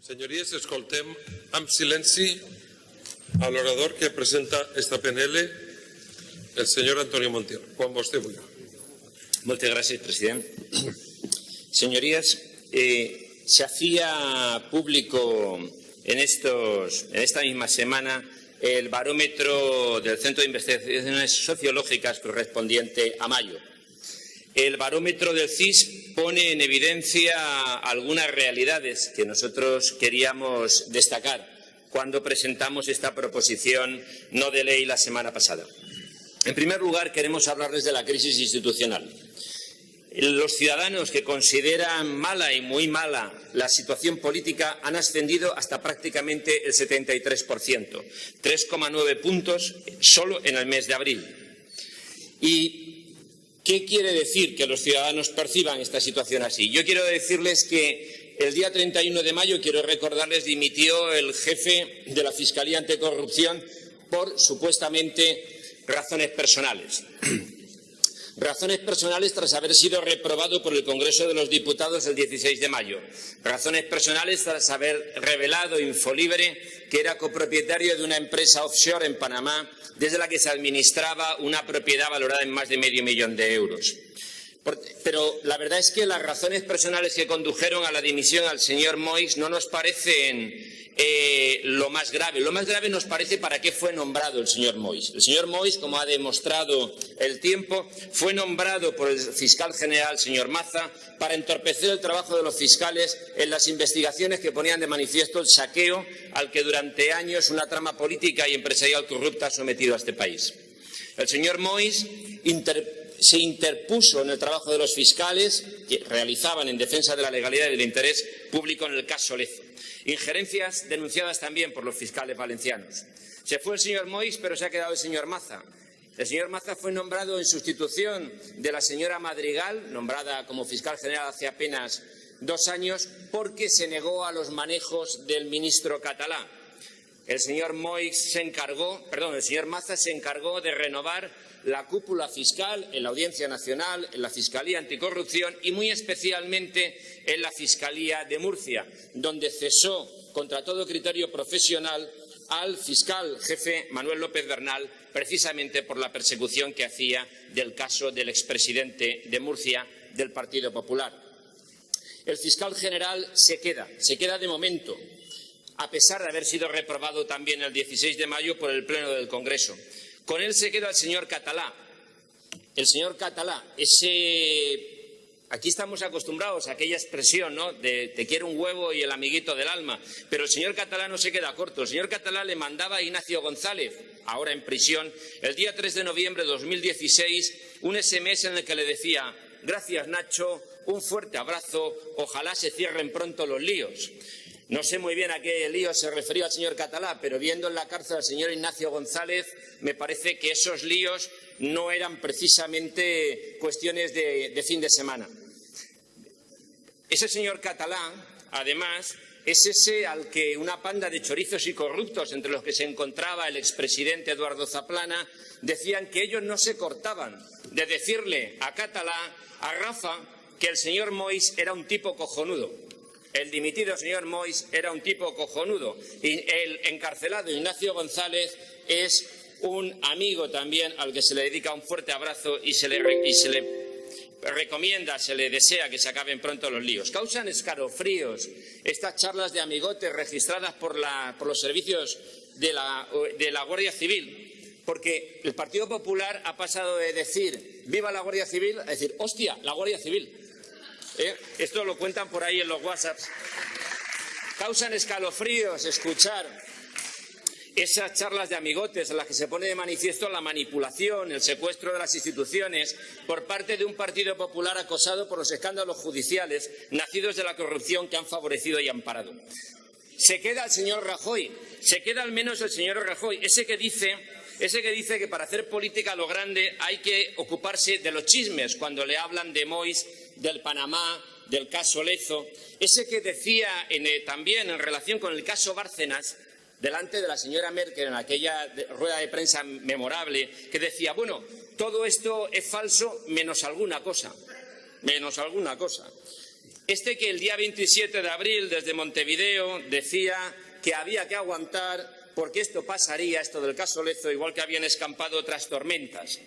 Senyories, escoltem amb silenci a l'orador que presenta esta PNL, el senyor Antonio Montiel. Quan vostè. Muchas gracias, presidente. Señorías, eh, se hacía público en esta misma semana el barómetro del Centro de Investigaciones Sociológicas correspondiente a mayo. El barómetro del CIS pone en evidencia algunas realidades que nosotros queríamos destacar cuando presentamos esta proposición no de ley la semana pasada. En primer lugar, queremos hablarles de la crisis institucional. Los ciudadanos que consideran mala y muy mala la situación política han ascendido hasta prácticamente el 73%, 3,9 puntos solo en el mes de abril. Y ¿Qué quiere decir que los ciudadanos perciban esta situación así? Yo quiero decirles que el día 31 de mayo, quiero recordarles, dimitió el jefe de la Fiscalía Anticorrupción por supuestamente razones personales. Razones personales tras haber sido reprobado por el Congreso de los Diputados el 16 de mayo. Razones personales tras haber revelado Infolibre que era copropietario de una empresa offshore en Panamá desde la que se administraba una propiedad valorada en más de medio millón de euros. Pero la verdad es que las razones personales que condujeron a la dimisión al señor Moix no nos parecen eh, lo más grave. Lo más grave nos parece para qué fue nombrado el señor Mois. El señor Mois, como ha demostrado el tiempo, fue nombrado por el fiscal general, señor Maza, para entorpecer el trabajo de los fiscales en las investigaciones que ponían de manifiesto el saqueo al que durante años una trama política y empresarial corrupta ha sometido a este país. El señor Mois se interpuso en el trabajo de los fiscales que realizaban en defensa de la legalidad y del interés público en el caso Lezo. Injerencias denunciadas también por los fiscales valencianos. Se fue el señor Mois, pero se ha quedado el señor Maza. El señor Maza fue nombrado en sustitución de la señora Madrigal, nombrada como fiscal general hace apenas dos años, porque se negó a los manejos del ministro catalán. El señor se encargó, perdón, el señor Maza se encargó de renovar la cúpula fiscal en la Audiencia Nacional, en la Fiscalía Anticorrupción y muy especialmente en la Fiscalía de Murcia, donde cesó contra todo criterio profesional al fiscal jefe Manuel López Bernal precisamente por la persecución que hacía del caso del expresidente de Murcia del Partido Popular. El fiscal general se queda, se queda de momento, a pesar de haber sido reprobado también el 16 de mayo por el Pleno del Congreso. Con él se queda el señor Catalá. El señor Catalá, ese... Aquí estamos acostumbrados a aquella expresión, ¿no? De te quiero un huevo y el amiguito del alma. Pero el señor Catalá no se queda corto. El señor Catalá le mandaba a Ignacio González, ahora en prisión, el día 3 de noviembre de 2016, un SMS en el que le decía gracias Nacho, un fuerte abrazo, ojalá se cierren pronto los líos. No sé muy bien a qué lío se refería el señor Catalá, pero viendo en la cárcel al señor Ignacio González, me parece que esos líos no eran precisamente cuestiones de, fin de semana. Ese señor Catalá, además, es ese al que una panda de chorizos y corruptos, entre los que se encontraba el expresidente Eduardo Zaplana, decían que ellos no se cortaban de decirle a Catalá, a Rafa, que el señor Mois era un tipo cojonudo. El dimitido señor Mois era un tipo cojonudo y el encarcelado Ignacio González es un amigo también al que se le dedica un fuerte abrazo y se le, recomienda, se le desea que se acaben pronto los líos. Causan escarofríos estas charlas de amigotes registradas por, los servicios de la, de la Guardia Civil, porque el Partido Popular ha pasado de decir viva la Guardia Civil a decir hostia, la Guardia Civil. ¿Eh? Esto lo cuentan por ahí en los WhatsApps. Causan escalofríos escuchar esas charlas de amigotes en las que se pone de manifiesto la manipulación, el secuestro de las instituciones por parte de un Partido Popular acosado por los escándalos judiciales nacidos de la corrupción que han favorecido y amparado. Se queda el señor Rajoy, se queda al menos el señor Rajoy, ese que dice ese que dice que para hacer política a lo grande hay que ocuparse de los chismes cuando le hablan de Mois, del Panamá, del caso Lezo, ese que decía eh, también en relación con el caso Bárcenas, delante de la señora Merkel en aquella rueda de prensa memorable, que decía, bueno, todo esto es falso menos alguna cosa, menos alguna cosa. Este que el día 27 de abril desde Montevideo decía que había que aguantar porque esto pasaría, esto del caso Lezo, igual que habían escampado otras tormentas.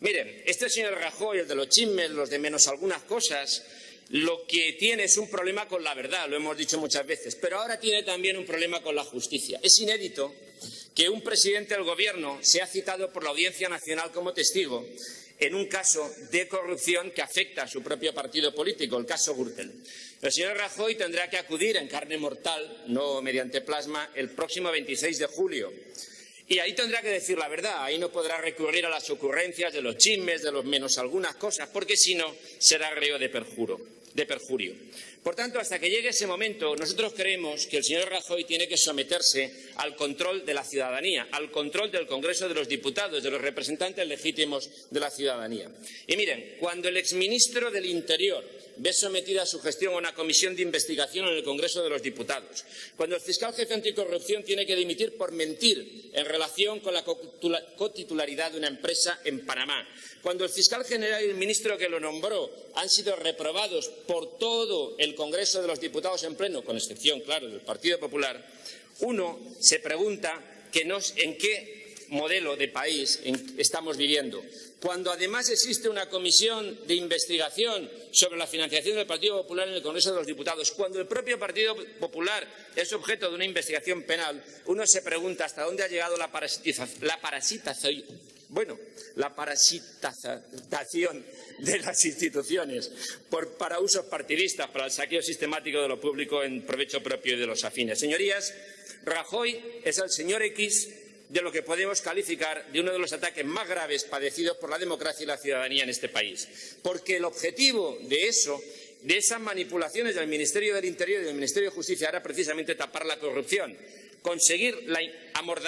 Miren, este señor Rajoy, el de los chismes, los de menos algunas cosas, lo que tiene es un problema con la verdad, lo hemos dicho muchas veces, pero ahora tiene también un problema con la justicia. Es inédito que un presidente del Gobierno sea citado por la Audiencia Nacional como testigo en un caso de corrupción que afecta a su propio partido político, el caso Gürtel. El señor Rajoy tendrá que acudir en carne mortal, no mediante plasma, el próximo 26 de julio. Y ahí tendrá que decir la verdad, ahí no podrá recurrir a las ocurrencias de los chismes, de los menos algunas cosas, porque si no será reo de perjuro de perjurio. Por tanto, hasta que llegue ese momento, nosotros creemos que el señor Rajoy tiene que someterse al control de la ciudadanía, al control del Congreso de los Diputados, de los representantes legítimos de la ciudadanía. Y miren, cuando el exministro del Interior ve sometida a su gestión a una comisión de investigación en el Congreso de los Diputados, cuando el fiscal jefe anticorrupción tiene que dimitir por mentir en relación con la cotitularidad de una empresa en Panamá, cuando el fiscal general y el ministro que lo nombró han sido reprobados por todo el Congreso de los Diputados en pleno, con excepción, claro, del Partido Popular, uno se pregunta en qué modelo de país estamos viviendo. Cuando además existe una comisión de investigación sobre la financiación del Partido Popular en el Congreso de los Diputados, cuando el propio Partido Popular es objeto de una investigación penal, uno se pregunta hasta dónde ha llegado la, la parasitación bueno, la parasitación de las instituciones para usos partidistas, para el saqueo sistemático de lo público en provecho propio de los afines. Señorías, Rajoy es el señor X de lo que podemos calificar de uno de los ataques más graves padecidos por la democracia y la ciudadanía en este país. Porque el objetivo de eso de esas manipulaciones del Ministerio del Interior y del Ministerio de Justicia era precisamente tapar la corrupción conseguir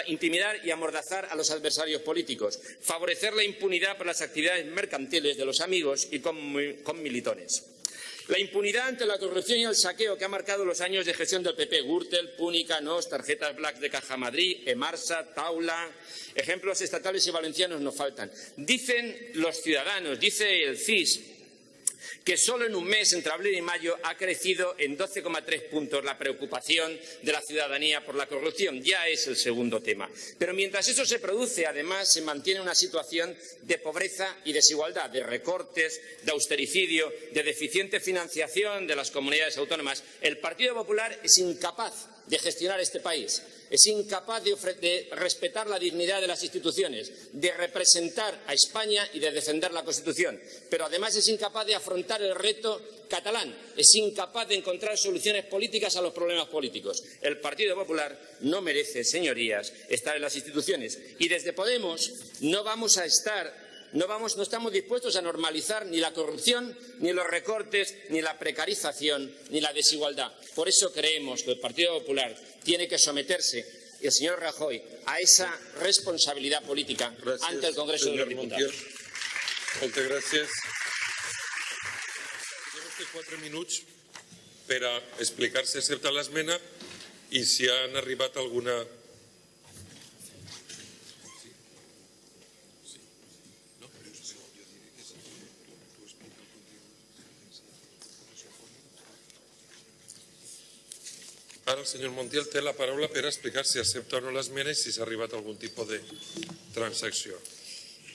intimidar y amordazar a los adversarios políticos, favorecer la impunidad por las actividades mercantiles de los amigos y con, militones. La impunidad ante la corrupción y el saqueo que ha marcado los años de gestión del PP, Gürtel, Púnica, NOS, tarjetas Black de Caja Madrid, Emarsa, Taula, ejemplos estatales y valencianos nos faltan. Dicen los ciudadanos, dice el CIS, que solo en un mes, entre abril y mayo, ha crecido en 12,3 puntos la preocupación de la ciudadanía por la corrupción. Ya es el segundo tema. Pero mientras eso se produce, además, se mantiene una situación de pobreza y desigualdad, de recortes, de austericidio, de deficiente financiación de las comunidades autónomas. El Partido Popular es incapaz de gestionar este país es incapaz de, respetar la dignidad de las instituciones, de representar a España y de defender la Constitución, pero además es incapaz de afrontar el reto catalán, es incapaz de encontrar soluciones políticas a los problemas políticos. El Partido Popular no merece, señorías, estar en las instituciones y desde Podemos no vamos a estar no, vamos, no estamos dispuestos a normalizar ni la corrupción, ni los recortes, ni la precarización, ni la desigualdad. Por eso creemos que el Partido Popular tiene que someterse el señor Rajoy a esa responsabilidad política ante el Congreso de los Diputados. Moltes gràcies. quatre minuts per a explicar si accepta l'esmena i si han arribat alguna senyor Montiel té la paraula per explicar si acepta o no l'esmena i si s'ha arribat a algún tipus de transacció.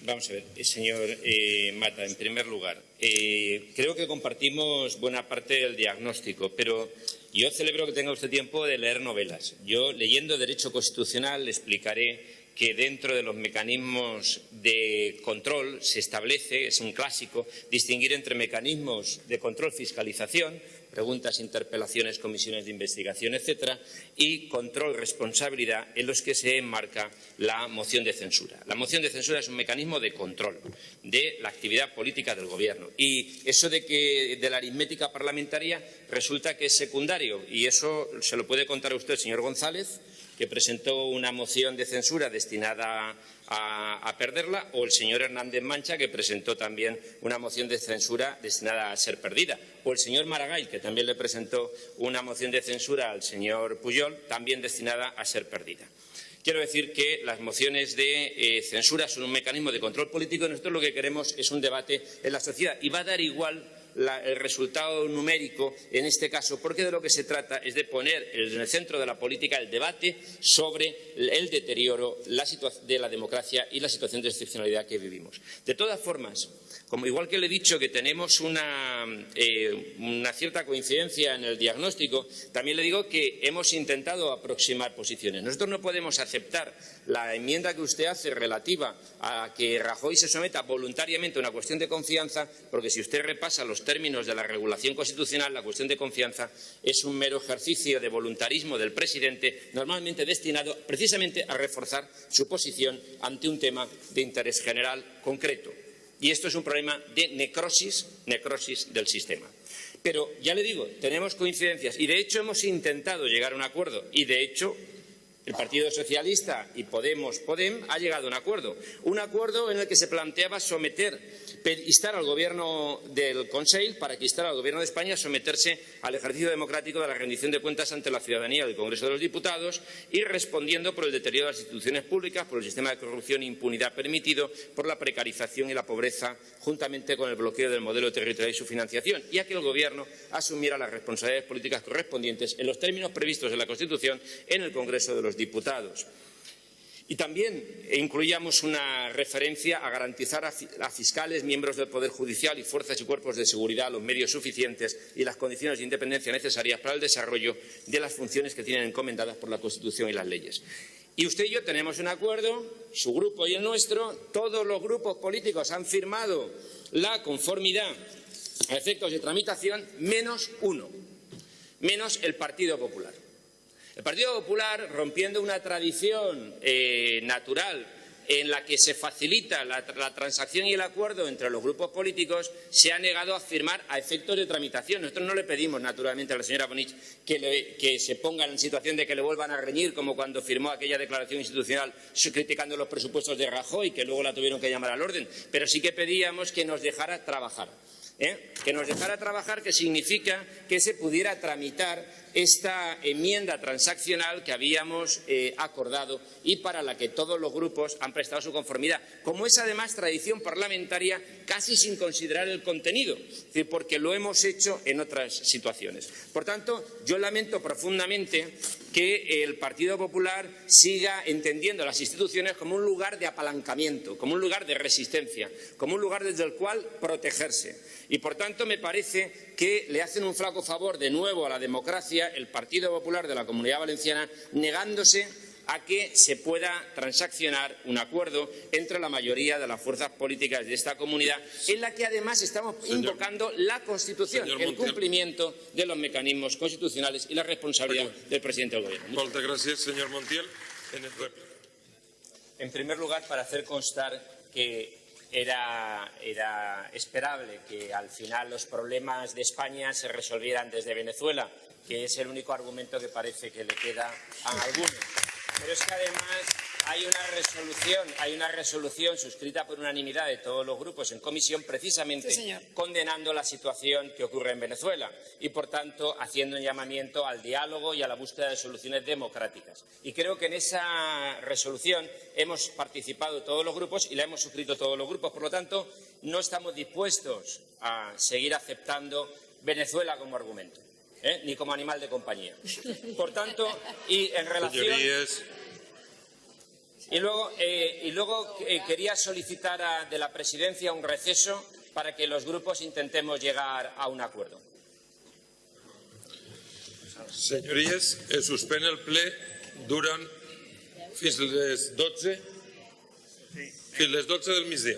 Vamos a ver, eh, señor eh, Mata, en primer lugar, eh, creo que compartimos buena parte del diagnóstico, pero yo celebro que tenga usted tiempo de leer novelas. Yo, leyendo Derecho Constitucional, le explicaré que dentro de los mecanismos de control se establece, es un clásico, distinguir entre mecanismos de control fiscalización, preguntas, interpelaciones, comisiones de investigación, etcétera, y control, responsabilidad en los que se enmarca la moción de censura. La moción de censura es un mecanismo de control de la actividad política del Gobierno y eso de que de la aritmética parlamentaria resulta que es secundario y eso se lo puede contar a usted, señor González, que presentó una moción de censura destinada a, perderla, o el señor Hernández Mancha, que presentó también una moción de censura destinada a ser perdida, o el señor Maragall, que también le presentó una moción de censura al señor Puyol, también destinada a ser perdida. Quiero decir que las mociones de eh, censura son un mecanismo de control político y nosotros lo que queremos es un debate en la sociedad y va a dar igual el resultado numérico en este caso, porque de lo que se trata es de poner en el centro de la política el debate sobre el deterioro de la democracia y la situación de excepcionalidad que vivimos. De todas formas, como igual que le he dicho que tenemos eh, una cierta coincidencia en el diagnóstico, también le digo que hemos intentado aproximar posiciones. Nosotros no podemos aceptar la enmienda que usted hace relativa a que Rajoy se someta voluntariamente a una cuestión de confianza, porque si usted repasa los términos de la regulación constitucional, la cuestión de confianza es un mero ejercicio de voluntarismo del presidente, normalmente destinado precisamente a reforzar su posición ante un tema de interés general concreto. Y esto es un problema de necrosis, necrosis del sistema. Pero ya le digo, tenemos coincidencias y de hecho hemos intentado llegar a un acuerdo y de hecho el Partido Socialista y Podemos Podem ha llegado a un acuerdo. Un acuerdo en el que se planteaba someter, instar al Gobierno del Consell para que instara al Gobierno de España a someterse al ejercicio democrático de la rendición de cuentas ante la ciudadanía del Congreso de los Diputados y respondiendo por el deterioro de las instituciones públicas, por el sistema de corrupción e impunidad permitido, por la precarización y la pobreza, juntamente con el bloqueo del modelo territorial y su financiación, y a que el Gobierno asumiera las responsabilidades políticas correspondientes en los términos previstos en la Constitución en el Congreso de los Diputados. Y también incluíamos una referencia a garantizar a, fi- a fiscales, miembros del Poder Judicial y fuerzas y cuerpos de seguridad los medios suficientes y las condiciones de independencia necesarias para el desarrollo de las funciones que tienen encomendadas por la Constitución y las leyes. Y usted y yo tenemos un acuerdo, su grupo y el nuestro, todos los grupos políticos han firmado la conformidad a efectos de tramitación, menos uno, menos el Partido Popular. El Partido Popular, rompiendo una tradición eh, natural en la que se facilita la, transacción y el acuerdo entre los grupos políticos, se ha negado a firmar a efectos de tramitación. Nosotros no le pedimos, naturalmente, a la señora Bonich que se ponga en situación de que le vuelvan a reñir, como cuando firmó aquella declaración institucional criticando los presupuestos de Rajoy, que luego la tuvieron que llamar al orden. Pero sí que pedíamos que nos dejara trabajar. ¿eh? que nos dejara trabajar, que significa que se pudiera tramitar esta enmienda transaccional que habíamos eh, acordado y para la que todos los grupos han prestado su conformidad, como es además tradición parlamentaria casi sin considerar el contenido, porque lo hemos hecho en otras situaciones. Por tanto, yo lamento profundamente que el Partido Popular siga entendiendo las instituciones como un lugar de apalancamiento, como un lugar de resistencia, como un lugar desde el cual protegerse. Y, por tanto, me parece que le hacen un flaco favor de nuevo a la democracia el Partido Popular de la Comunidad Valenciana, negándose a que se pueda transaccionar un acuerdo entre la mayoría de las fuerzas políticas de esta comunidad, en la que además estamos Señor- invocando la Constitución, Señor el Montiel. cumplimiento de los mecanismos constitucionales y la responsabilidad del presidente del Gobierno. Muchas gràcies, senyor Montiel. En el rèplica. En primer lugar, para hacer constar que era, era esperable que al final los problemas de España se resolvieran desde Venezuela, que es el único argumento que parece que le queda a algunos. Pero es que además hay una resolución, hay una resolución suscrita por unanimidad de todos los grupos en comisión precisamente Sí, condenando la situación que ocurre en Venezuela y, por tanto, haciendo un llamamiento al diálogo y a la búsqueda de soluciones democráticas. Y creo que en esa resolución hemos participado todos los grupos y la hemos suscrito todos los grupos. Por lo tanto, no estamos dispuestos a seguir aceptando Venezuela como argumento. ¿Eh? ni como animal de compañía. Por tanto, y en relación Señorías, y luego, eh, y luego eh, quería solicitar a- de la presidencia un receso para que los grupos intentemos llegar a un acuerdo. señories, es suspèn el ple durant fins les 12, fins les 12 del migdia.